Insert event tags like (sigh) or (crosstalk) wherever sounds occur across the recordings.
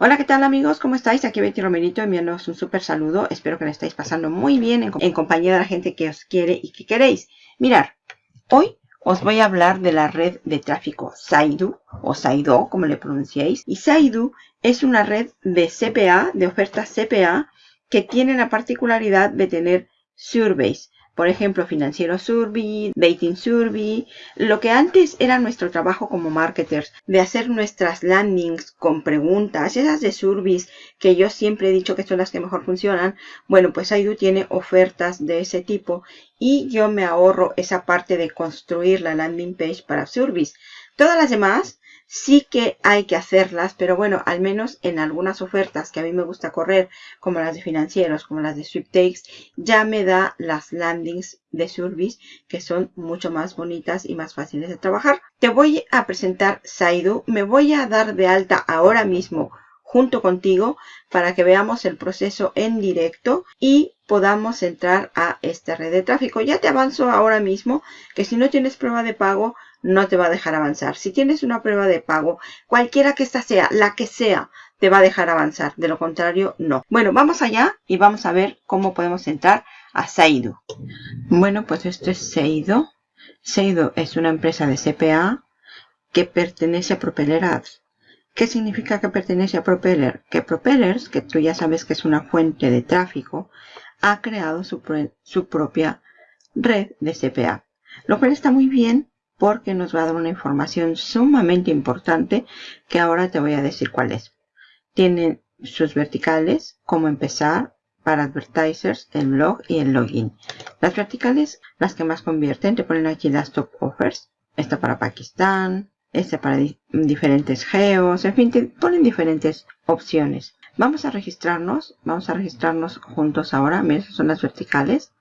Hola, ¿qué tal amigos? ¿Cómo estáis? Aquí Betty Romerito enviándoos un súper saludo. Espero que lo estáis pasando muy bien en, compañía de la gente que os quiere y que queréis. Mirar, hoy os voy a hablar de la red de tráfico Saidu o Saido, como le pronunciéis. Y Saidu es una red de CPA, de ofertas CPA, que tiene la particularidad de tener surveys. Por ejemplo, Financiero Survey, Dating Survey, lo que antes era nuestro trabajo como marketers, de hacer nuestras landings con preguntas, esas de surveys que yo siempre he dicho que son las que mejor funcionan, bueno, pues Aidu tiene ofertas de ese tipo y yo me ahorro esa parte de construir la landing page para surveys. Todas las demás sí que hay que hacerlas, pero bueno, al menos en algunas ofertas que a mí me gusta correr, como las de financieros, como las de sweepstakes, ya me da las landings de service que son mucho más bonitas y más fáciles de trabajar. Te voy a presentar Saidu, me voy a dar de alta ahora mismo junto contigo para que veamos el proceso en directo y podamos entrar a esta red de tráfico. Ya te avanzo ahora mismo que si no tienes prueba de pago no te va a dejar avanzar. Si tienes una prueba de pago, cualquiera que esta sea, la que sea, te va a dejar avanzar. De lo contrario, no. Bueno, vamos allá y vamos a ver cómo podemos entrar a Seido. Bueno, pues esto es Seido. Seido es una empresa de CPA que pertenece a Propeller Ads. ¿Qué significa que pertenece a Propeller? Que Propellers, que tú ya sabes que es una fuente de tráfico, ha creado su, su propia red de CPA. Lo cual está muy bien porque nos va a dar una información sumamente importante que ahora te voy a decir cuál es. Tienen sus verticales, cómo empezar, para advertisers, el blog y el login. Las verticales, las que más convierten, te ponen aquí las top offers. Esta para Pakistán, esta para diferentes geos, en fin, te ponen diferentes opciones. Vamos a registrarnos, vamos a registrarnos juntos ahora. Mira, esas son las verticales.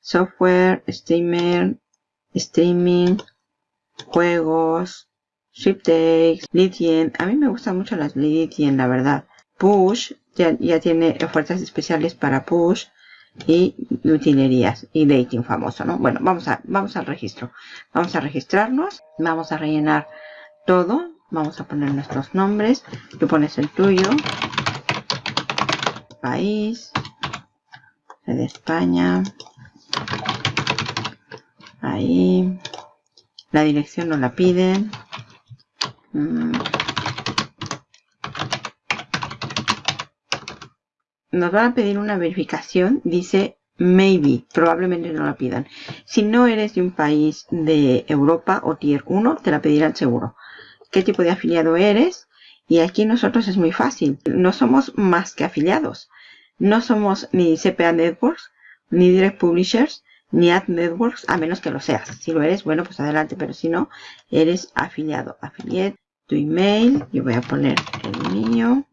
Software, streamer, streaming, juegos, sweepstakes, Lydian. A mí me gustan mucho las Lydian, la verdad. Push, ya, ya, tiene ofertas especiales para Push y utilerías y dating famoso, ¿no? Bueno, vamos, a, vamos al registro. Vamos a registrarnos, vamos a rellenar todo. Vamos a poner nuestros nombres. Tú pones el tuyo. País. De España. Ahí. La dirección no la piden. Mm. Nos van a pedir una verificación. Dice maybe. Probablemente no la pidan. Si no eres de un país de Europa o Tier 1, te la pedirán seguro. ¿Qué tipo de afiliado eres? Y aquí nosotros es muy fácil. No somos más que afiliados. No somos ni CPA Networks, ni Direct Publishers, ni Ad Networks, a menos que lo seas. Si lo eres, bueno, pues adelante, pero si no, eres afiliado. Affiliate, tu email, yo voy a poner el mío.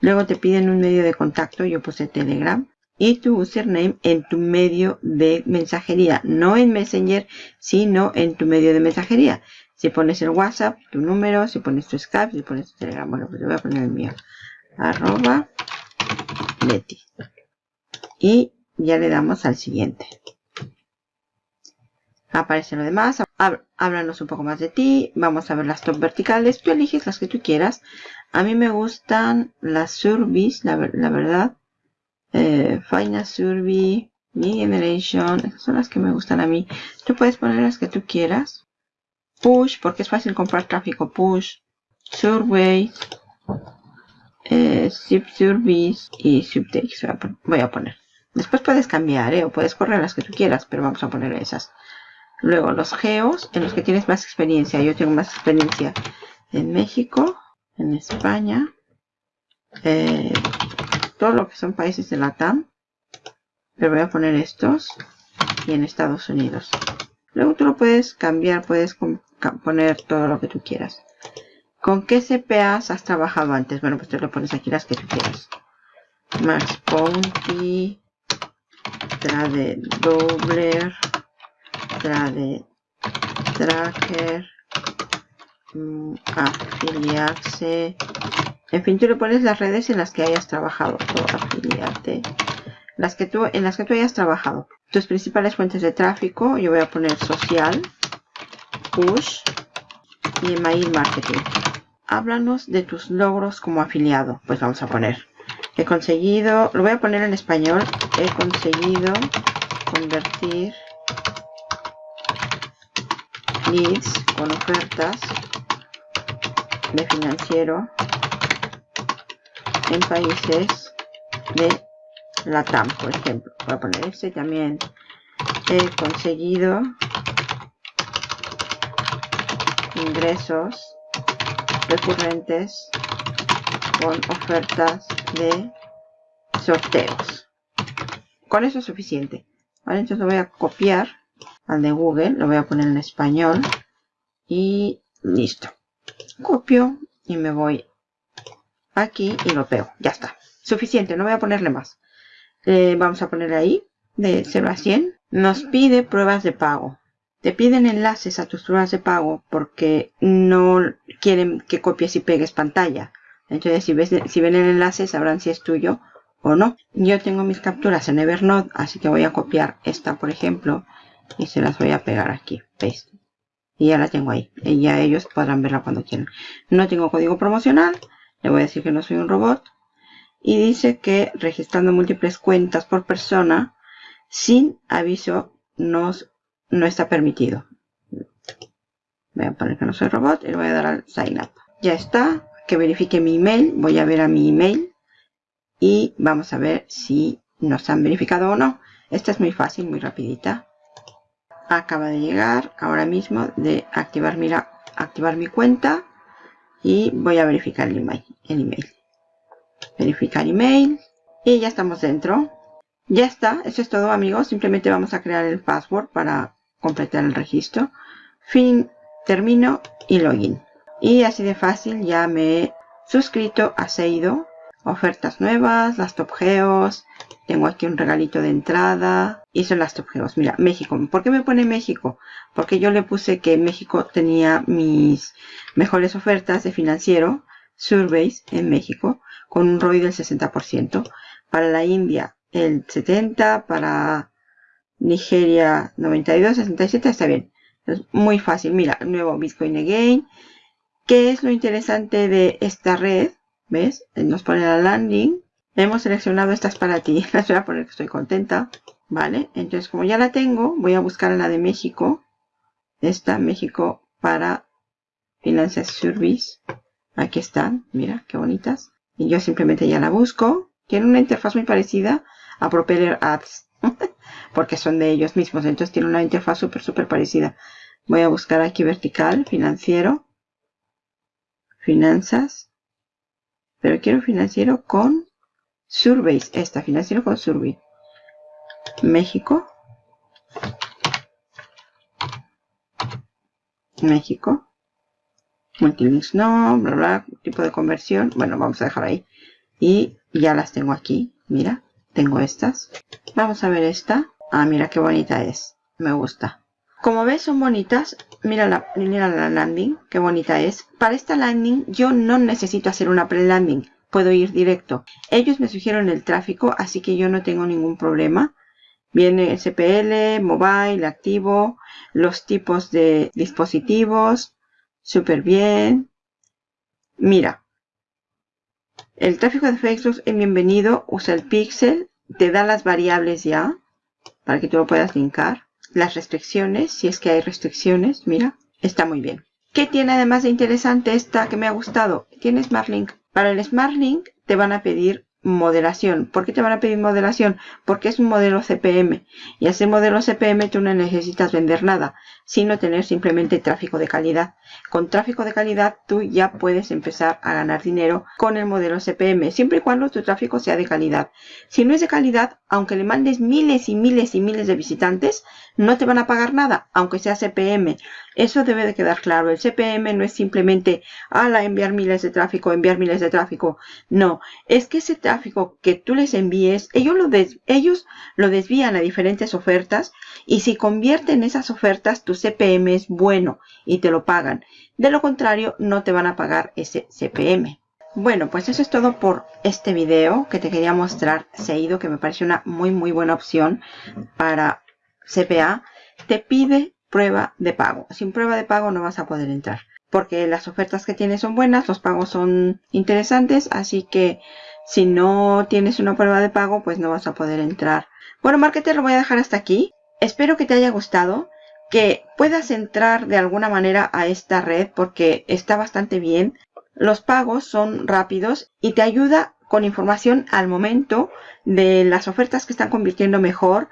Luego te piden un medio de contacto, yo puse Telegram. Y tu username en tu medio de mensajería, no en Messenger, sino en tu medio de mensajería. Si pones el WhatsApp, tu número, si pones tu Skype, si pones tu Telegram, bueno, pues yo voy a poner el mío. Arroba Y ya le damos al siguiente. Aparece lo demás. Háblanos un poco más de ti. Vamos a ver las top verticales. Tú eliges las que tú quieras. A mí me gustan las surveys, la, verdad. Eh, Final Survey, Mi Generation. Esas son las que me gustan a mí. Tú puedes poner las que tú quieras. Push, porque es fácil comprar tráfico. Push. Survey eh, Service y Subtext voy a poner. Después puedes cambiar ¿eh? o puedes correr las que tú quieras, pero vamos a poner esas. Luego los geos en los que tienes más experiencia. Yo tengo más experiencia en México, en España, eh, todo lo que son países de la TAM. Pero voy a poner estos y en Estados Unidos. Luego tú lo puedes cambiar, puedes poner todo lo que tú quieras. ¿Con qué CPAs has trabajado antes? Bueno, pues te lo pones aquí las que tú quieras. Max Bounty, Trade Doubler, Trade Tracker, mm, afiliarse. En fin, tú le pones las redes en las que hayas trabajado. afiliarte. Las que tú, en las que tú hayas trabajado. Tus principales fuentes de tráfico, yo voy a poner social, push, y email marketing. Háblanos de tus logros como afiliado. Pues vamos a poner. He conseguido, lo voy a poner en español. He conseguido convertir leads con ofertas de financiero en países de Latam, por ejemplo. Voy a poner este también. He conseguido ingresos recurrentes con ofertas de sorteos. Con eso es suficiente. Vale, entonces lo voy a copiar al de Google, lo voy a poner en español y listo. Copio y me voy aquí y lo pego. Ya está. Suficiente, no voy a ponerle más. Eh, vamos a poner ahí de 0 a 100. Nos pide pruebas de pago. Te piden enlaces a tus pruebas de pago porque no quieren que copies y pegues pantalla. Entonces, si, ves, si ven el enlace, sabrán si es tuyo o no. Yo tengo mis capturas en Evernote, así que voy a copiar esta, por ejemplo, y se las voy a pegar aquí. Paste. Y ya la tengo ahí. Y ya ellos podrán verla cuando quieran. No tengo código promocional. Le voy a decir que no soy un robot. Y dice que registrando múltiples cuentas por persona sin aviso nos no está permitido. Voy a poner que no soy robot y le voy a dar al sign up. Ya está. Que verifique mi email. Voy a ver a mi email. Y vamos a ver si nos han verificado o no. Esta es muy fácil, muy rapidita. Acaba de llegar ahora mismo de activar, mira, activar mi cuenta. Y voy a verificar el email. El email. Verificar email. Y ya estamos dentro. Ya está, eso es todo amigos. Simplemente vamos a crear el password para completar el registro. Fin, termino y login. Y así de fácil ya me he suscrito a Seido. Ofertas nuevas, las Top Geos. Tengo aquí un regalito de entrada. Y son las Top Geos. Mira, México. ¿Por qué me pone México? Porque yo le puse que México tenía mis mejores ofertas de financiero. Surveys en México. Con un ROI del 60%. Para la India el 70%. Para Nigeria 92, 67, está bien. Es muy fácil. Mira, nuevo Bitcoin Again. ¿Qué es lo interesante de esta red? ¿Ves? Nos pone la landing. Hemos seleccionado estas para ti. (laughs) Las voy a poner que estoy contenta. ¿Vale? Entonces, como ya la tengo, voy a buscar la de México. Esta, México para Finanzas Service. Aquí están. Mira, qué bonitas. Y yo simplemente ya la busco. Tiene una interfaz muy parecida a Propeller Apps (laughs) porque son de ellos mismos. Entonces tiene una interfaz súper, súper parecida. Voy a buscar aquí vertical, financiero, finanzas, pero quiero financiero con surveys. Esta, financiero con survey. México. México. Multilinks no, bla, bla, tipo de conversión. Bueno, vamos a dejar ahí. Y ya las tengo aquí. Mira, tengo estas. Vamos a ver esta. Ah, mira qué bonita es. Me gusta. Como ves, son bonitas. Mira la, mira la landing, qué bonita es. Para esta landing yo no necesito hacer una pre-landing. Puedo ir directo. Ellos me sugieren el tráfico, así que yo no tengo ningún problema. Viene SPL, mobile, activo, los tipos de dispositivos. Súper bien. Mira. El tráfico de Facebook es bienvenido. Usa el pixel. Te da las variables ya para que tú lo puedas linkar. Las restricciones, si es que hay restricciones, mira, está muy bien. ¿Qué tiene además de interesante esta que me ha gustado? Tiene Smart Link. Para el Smart Link te van a pedir moderación. ¿Por qué te van a pedir moderación? Porque es un modelo CPM. Y ese modelo CPM tú no necesitas vender nada, sino tener simplemente tráfico de calidad. Con tráfico de calidad tú ya puedes empezar a ganar dinero con el modelo CPM, siempre y cuando tu tráfico sea de calidad. Si no es de calidad, aunque le mandes miles y miles y miles de visitantes, no te van a pagar nada, aunque sea CPM. Eso debe de quedar claro. El CPM no es simplemente, ala, enviar miles de tráfico, enviar miles de tráfico. No, es que ese tráfico que tú les envíes, ellos lo, ellos lo desvían a diferentes ofertas y si convierten esas ofertas, tu CPM es bueno y te lo pagan. De lo contrario, no te van a pagar ese CPM. Bueno, pues eso es todo por este video que te quería mostrar Seido, que me parece una muy muy buena opción para CPA. Te pide prueba de pago. Sin prueba de pago no vas a poder entrar. porque las ofertas que tienes son buenas, los pagos son interesantes, así que si no tienes una prueba de pago, pues no vas a poder entrar. Bueno, Marketer, lo voy a dejar hasta aquí. Espero que te haya gustado, que puedas entrar de alguna manera a esta red porque está bastante bien. Los pagos son rápidos y te ayuda con información al momento de las ofertas que están convirtiendo mejor,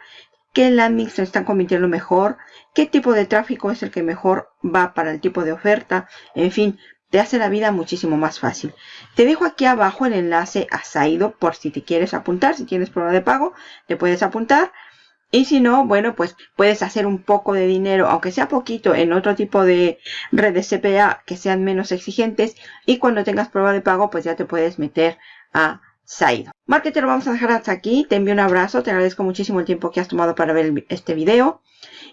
qué landings se están convirtiendo mejor, qué tipo de tráfico es el que mejor va para el tipo de oferta, en fin, te hace la vida muchísimo más fácil. Te dejo aquí abajo el enlace a por si te quieres apuntar, si tienes prueba de pago, te puedes apuntar. Y si no, bueno, pues puedes hacer un poco de dinero, aunque sea poquito, en otro tipo de redes CPA que sean menos exigentes. Y cuando tengas prueba de pago, pues ya te puedes meter a Saido. Marketer, lo vamos a dejar hasta aquí. Te envío un abrazo. Te agradezco muchísimo el tiempo que has tomado para ver este video.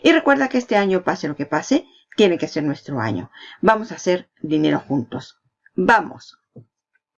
Y recuerda que este año, pase lo que pase, tiene que ser nuestro año. Vamos a hacer dinero juntos. ¡Vamos!